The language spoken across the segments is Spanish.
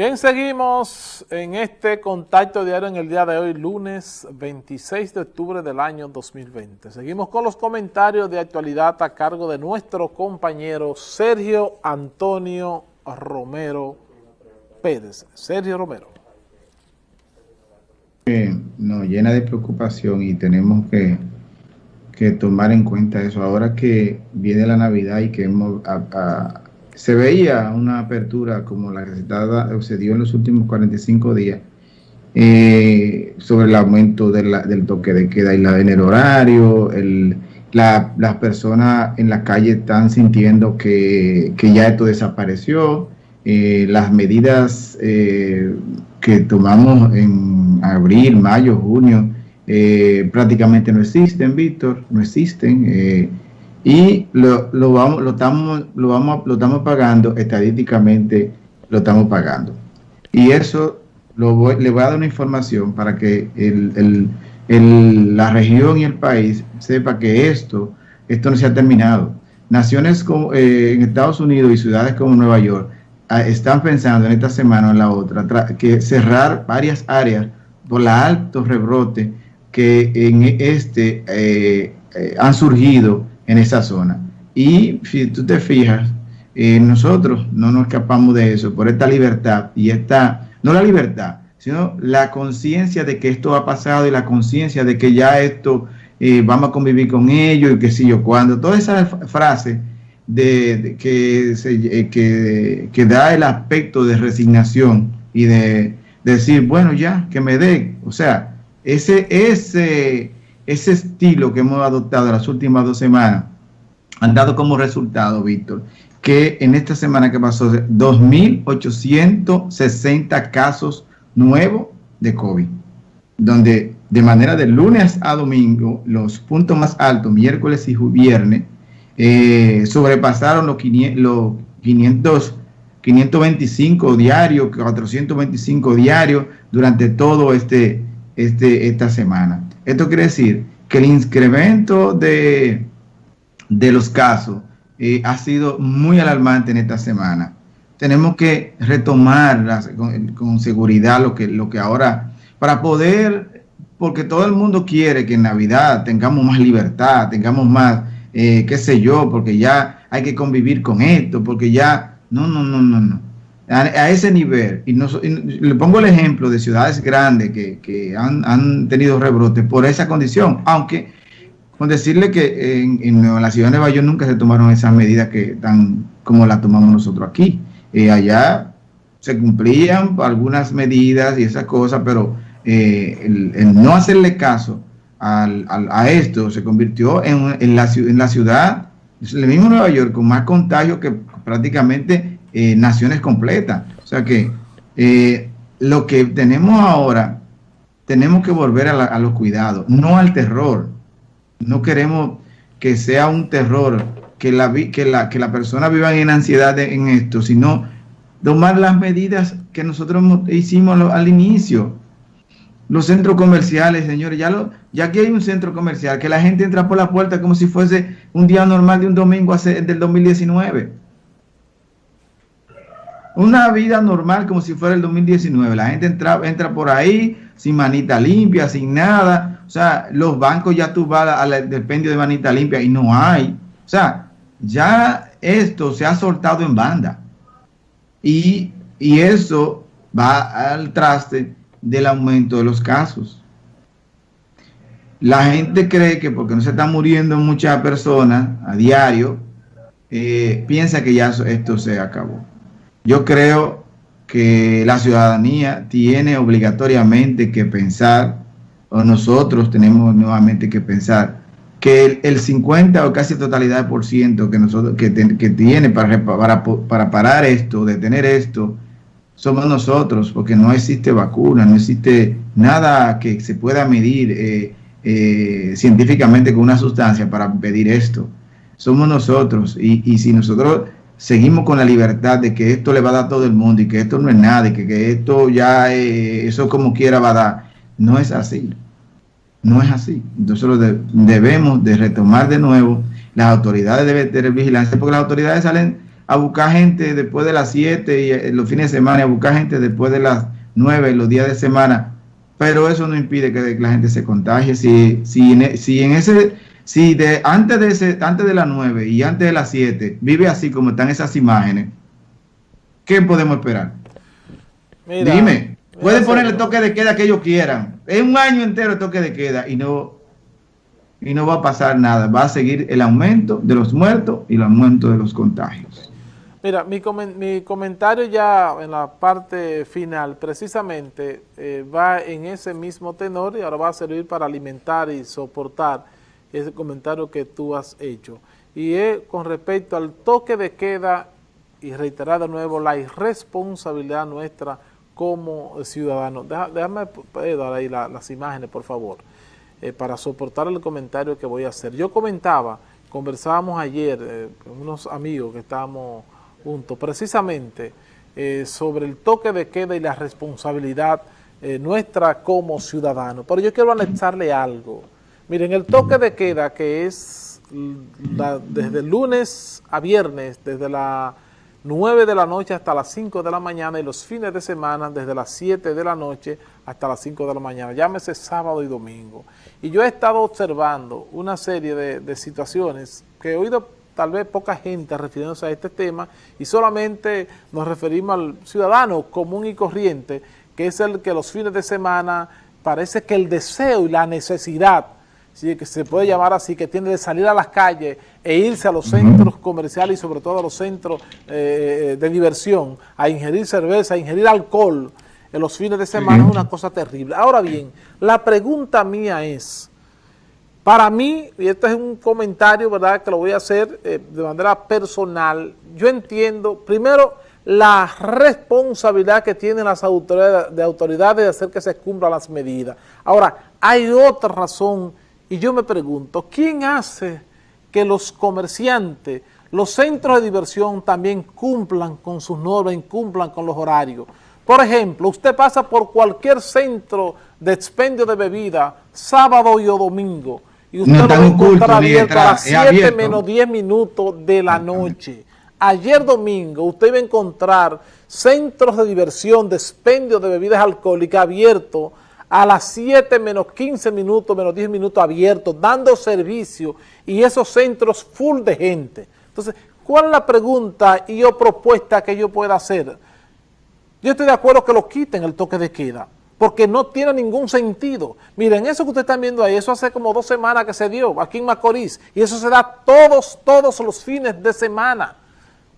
Bien, seguimos en este contacto diario en el día de hoy, lunes 26 de octubre del año 2020. Seguimos con los comentarios de actualidad a cargo de nuestro compañero Sergio Antonio Romero Pérez. Sergio Romero. Eh, nos llena de preocupación y tenemos que, que, tomar en cuenta eso. Ahora que viene la Navidad y que hemos... A, se veía una apertura como la que se, dio en los últimos 45 días eh, sobre el aumento del toque de queda y la, en el horario, las personas en la calle están sintiendo que, ya esto desapareció, eh, las medidas eh, que tomamos en abril, mayo, junio, prácticamente no existen, Víctor, no existen y lo, lo, vamos, lo, estamos, lo, vamos, lo estamos pagando, estadísticamente lo estamos pagando. Y eso lo voy, le voy a dar una información para que el, el, la región y el país sepa que esto, esto no se ha terminado. Naciones como, eh, en Estados Unidos y ciudades como Nueva York ah, están pensando en esta semana o en la otra que cerrar varias áreas por la alto rebrote que en este eh, eh, han surgido en esa zona. Y si tú te fijas, eh, nosotros no nos escapamos de eso por esta libertad y esta, no la libertad, sino la conciencia de que esto ha pasado y la conciencia de que ya esto eh, vamos a convivir con ellos y que si yo cuando. Toda esa frase de, que, se, eh, que, que, da el aspecto de resignación y de, de decir, bueno, ya, que me dé. O sea, ese, ese ese estilo que hemos adoptado las últimas dos semanas han dado como resultado, Víctor, que en esta semana que pasó, 2.860 casos nuevos de COVID, donde de manera de lunes a domingo, los puntos más altos, miércoles y viernes, eh, sobrepasaron los, 500, 525 diarios, 425 diarios durante todo este, este, esta semana. Esto quiere decir que el incremento de, de los casos eh, ha sido muy alarmante en esta semana. Tenemos que retomar con, seguridad lo que, lo que ahora, para poder, porque todo el mundo quiere que en Navidad tengamos más libertad, tengamos más, eh, qué sé yo, porque ya hay que convivir con esto, porque ya, no, no, no, no, no a, ese nivel, y, le pongo el ejemplo de ciudades grandes que, han, tenido rebrotes por esa condición, aunque con decirle que en, la ciudad de Nueva York nunca se tomaron esas medidas que tan como las tomamos nosotros aquí. Eh, allá se cumplían algunas medidas y esas cosas, pero eh, el, no hacerle caso a esto se convirtió en, la, en la ciudad, el mismo Nueva York, con más contagio que prácticamente eh, naciones completas. O sea que eh, lo que tenemos ahora, tenemos que volver a, los cuidados, no al terror. No queremos que sea un terror, que la, que la, que la persona viva en ansiedad en esto, sino tomar las medidas que nosotros hicimos al, inicio. Los centros comerciales, señores, ya, lo, ya aquí hay un centro comercial, que la gente entra por la puerta como si fuese un día normal de un domingo del 2019 una vida normal como si fuera el 2019. La gente entra, entra por ahí sin manita limpia, sin nada. O sea, los bancos ya tú vas al dependio de manita limpia y no hay. O sea, ya esto se ha soltado en banda. Y, y eso va al traste del aumento de los casos. La gente cree que porque no se están muriendo muchas personas a diario, eh, piensa que ya esto se acabó. Yo creo que la ciudadanía tiene obligatoriamente que pensar, o nosotros tenemos nuevamente que pensar, que el, 50 o casi totalidad por ciento que, nosotros, que, tiene para, para, para parar esto, detener esto, somos nosotros, porque no existe vacuna, no existe nada que se pueda medir eh, eh, científicamente con una sustancia para pedir esto. Somos nosotros, y, y si nosotros seguimos con la libertad de que esto le va a dar todo el mundo y que esto no es nada y que, esto ya, eh, eso como quiera va a dar. No es así. No es así. Entonces lo debemos de retomar de nuevo. Las autoridades deben tener vigilancia porque las autoridades salen a buscar gente después de las 7 y eh, los fines de semana, a buscar gente después de las 9, los días de semana, pero eso no impide que la gente se contagie. Si, si, en, si en ese, si de, antes, de ese, antes de las 9 y antes de las 7 vive así como están esas imágenes, ¿qué podemos esperar? Dime, pueden poner el toque de queda que ellos quieran. Es un año entero el toque de queda y no, y no va a pasar nada. Va a seguir el aumento de los muertos y el aumento de los contagios. Mira, mi, mi comentario ya en la parte final precisamente eh, va en ese mismo tenor y ahora va a servir para alimentar y soportar ese comentario que tú has hecho. Y es con respecto al toque de queda y reiterar de nuevo la irresponsabilidad nuestra como ciudadanos. déjame eh, dar ahí las imágenes, por favor, eh, para soportar el comentario que voy a hacer. Yo comentaba, conversábamos ayer con unos amigos que estábamos punto, precisamente eh, sobre el toque de queda y la responsabilidad eh, nuestra como ciudadanos. Pero yo quiero anexarle algo. Miren, el toque de queda que es desde lunes a viernes, desde las 9 de la noche hasta las 5 de la mañana y los fines de semana desde las 7 de la noche hasta las 5 de la mañana, llámese sábado y domingo. Y yo he estado observando una serie de situaciones que he oído tal vez poca gente refiriéndose a este tema y solamente nos referimos al ciudadano común y corriente, que es el que los fines de semana parece que el deseo y la necesidad, ¿sí? que se puede llamar así, que tiene de salir a las calles e irse a los centros comerciales y sobre todo a los centros eh, de diversión, a ingerir cerveza, a ingerir alcohol en los fines de semana es una cosa terrible. Ahora bien, la pregunta mía es, para mí, y este es un comentario, ¿verdad?, que lo voy a hacer eh, de manera personal, yo entiendo, primero, la responsabilidad que tienen las autoridades de, autoridades de hacer que se cumplan las medidas. Ahora, hay otra razón, y yo me pregunto, ¿quién hace que los comerciantes, los centros de diversión también cumplan con sus normas, cumplan con los horarios? Por ejemplo, usted pasa por cualquier centro de expendio de bebida, sábado y o domingo, y usted lo va a encontrar abierto a las 7 menos 10 minutos de la noche. Ayer domingo usted iba a encontrar centros de diversión, de expendio de bebidas alcohólicas abiertos a las 7 menos 15 minutos, menos 10 minutos abiertos, dando servicio y esos centros full de gente. Entonces, ¿cuál es la pregunta y o propuesta que yo pueda hacer? Yo estoy de acuerdo que lo quiten el toque de queda, porque no tiene ningún sentido. Miren, eso que ustedes están viendo ahí, eso hace como dos semanas que se dio aquí en Macorís, y eso se da todos, todos los fines de semana.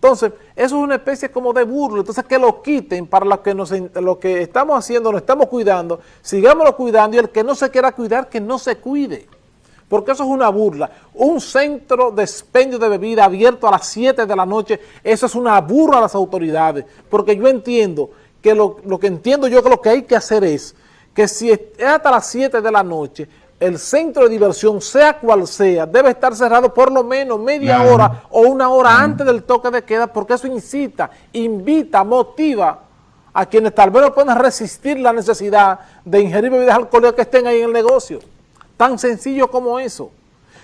Entonces, eso es una especie como de burlo, entonces que lo quiten para lo que, nos, lo que estamos haciendo, lo estamos cuidando, sigámoslo cuidando, y el que no se quiera cuidar, que no se cuide. Porque eso es una burla. Un centro de expendio de bebida abierto a las 7 de la noche, eso es una burla a las autoridades, porque yo entiendo que lo, que entiendo yo que lo que hay que hacer es que si es hasta las 7 de la noche, el centro de diversión, sea cual sea, debe estar cerrado por lo menos media hora o una hora antes del toque de queda, porque eso incita, invita, motiva a quienes tal vez no puedan resistir la necesidad de ingerir bebidas alcohólicas que estén ahí en el negocio. Tan sencillo como eso.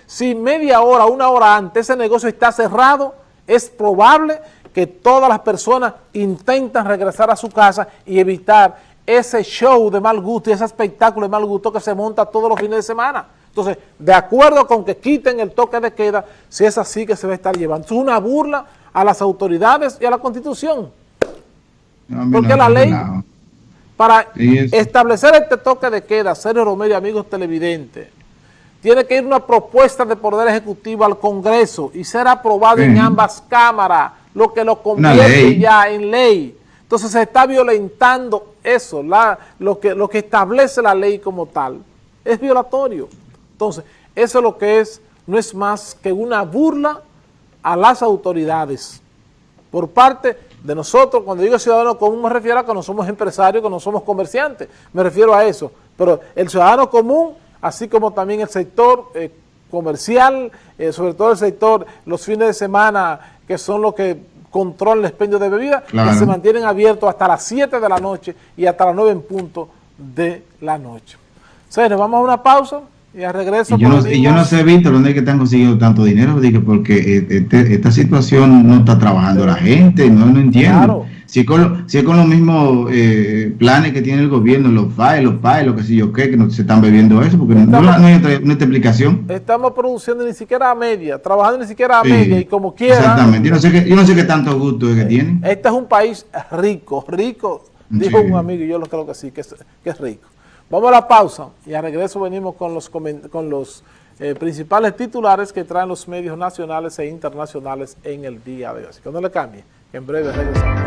Si media hora, una hora antes ese negocio está cerrado, es probable que todas las personas intentan regresar a su casa y evitar ese show de mal gusto y ese espectáculo de mal gusto que se monta todos los fines de semana. Entonces, de acuerdo con que quiten el toque de queda, si es así que se va a estar llevando. Es una burla a las autoridades y a la Constitución. Porque la ley, para establecer este toque de queda, Sergio Romero y amigos televidentes, tiene que ir una propuesta de Poder Ejecutivo al Congreso y ser aprobado en ambas cámaras lo que lo convierte ya en ley. Entonces se está violentando eso, la, lo, que, lo que establece la ley como tal. Es violatorio. Entonces, eso es lo que es, no es más que una burla a las autoridades. Por parte de nosotros, cuando digo ciudadano común me refiero a que no somos empresarios, que no somos comerciantes, me refiero a eso. Pero el ciudadano común, así como también el sector eh, comercial, eh, sobre todo el sector, los fines de semana, que son los que controlan el expendio de bebidas, que se mantienen abiertos hasta las 7 de la noche y hasta las 9 en punto de la noche. Señores, vamos a una pausa. Y al regreso... Y yo, no, y yo no sé, Víctor, dónde es que están consiguiendo tanto dinero, Dije, porque este, esta situación no está trabajando la gente, no, no entiendo. Claro. Si es con, si con los mismos eh, planes que tiene el gobierno, los FAE, los PAE, lo que sé yo qué, que no se están bebiendo eso, porque no, hay otra, explicación. Estamos produciendo ni siquiera a media, trabajando ni siquiera a media y como quiera. Exactamente, yo no sé qué, yo no sé qué tanto gusto es que tiene. Este es un país rico, rico, dijo un amigo y yo lo creo que sí, que es, que es rico. Vamos a la pausa y a regreso venimos con los, con los eh, principales titulares que traen los medios nacionales e internacionales en el día de hoy. Así que no le cambie, en breve regresamos.